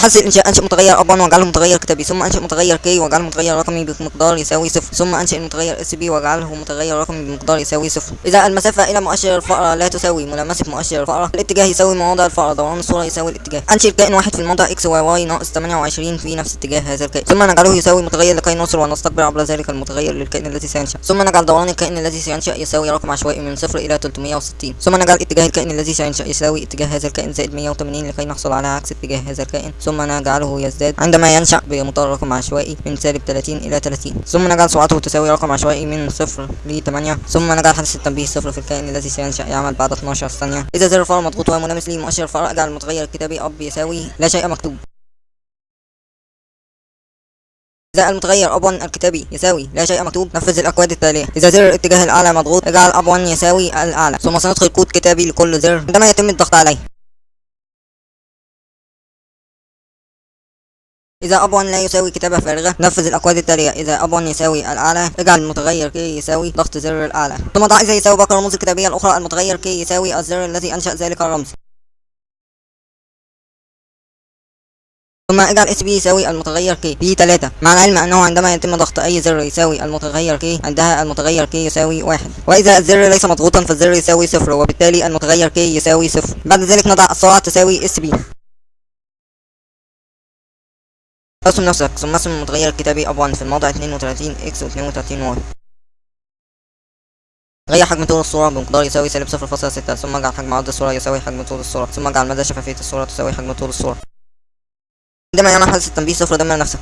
لحذف الانشاء انشئ متغير up 1 واجعله متغير كتابي ثم انشئ متغير key واجعله متغير رقمي بمقدار يساوي صفر ثم انشئ المتغير SP واجعله متغير رقمي بمقدار يساوي صفر. إذا المسافة إلى مؤشر الفأرة لا تساوي ملامسة مؤشر الفأرة الاتجاه يساوي مواضع الفأرة دوران الصورة يساوي الاتجاه. أنشئ كائن واحد في الموضع X Y Y ناقص 28 في نفس اتجاه هذا الكائن. ثم نجعله يساوي متغير لكي نوصل ونستقبل عبر ذلك المتغير للكائن الذي سينشأ. ثم نجعل دوران الكائن الذي سينشأ يساوي رقم عشوائي من صفر إلى 360 ثم نجعل اتجاه الكائن الذي سينشأ يساوي اتجاه هذا الكائن زائد 180 لكي نحصل على عكس اتجاه هذا الكائن. ثم نجعله يزداد عندما ينشأ بمقدار رقم عشوائي من سالب 30 إلى 30 ثم نجعل سرعته تساوي رقم عشوائي من صفر ل 8 ثم نجعل حدث التنبيه صفر في الكائن الذي سينشأ يعمل بعد 12 ثانية. إذا زر الفأر مضغوط وملامس لمؤشر الفأر أجعل المتغير الكتابي up يساوي لا شيء مكتوب. إذا المتغير up 1 الكتابي يساوي لا شيء مكتوب نفذ الأكواد التالية. إذا زر الاتجاه الأعلى مضغوط أجعل up 1 يساوي الأعلى. ثم سندخل كود كتابي لكل زر عندما يتم الضغط عليه. إذا up 1 لا يساوي كتابة فارغة نفذ الأكواد التالية. إذا up 1 يساوي الأعلى اجعل المتغير key يساوي ضغط زر الأعلى. ثم ضع إذا يساوي باقي الرموز الكتابية الأخرى. المتغير key يساوي الزر الذي أنشأ ذلك الرمز. ثم اجعل SP يساوي المتغير key. في 3 مع العلم أنه عندما يتم ضغط أي زر يساوي المتغير key عندها المتغير key يساوي واحد. وإذا الزر ليس مضغوطا فالزر يساوي صفر وبالتالي المتغير key يساوي صفر. بعد ذلك نضع السرعة تساوي SP. ارسم نفسك. ثم ارسم المتغير الكتابي up 1 في الموضع 32 X و 32 Y غير حجم طول الصورة بمقدار يساوي سالب صفر فاصلة ستة. ثم اجعل حجم عرض الصورة يساوي حجم طول الصورة. ثم اجعل مدى شفافية الصورة تساوي حجم طول الصورة. عندما يعمل حدث التنبيه صفر. دمر نفسك.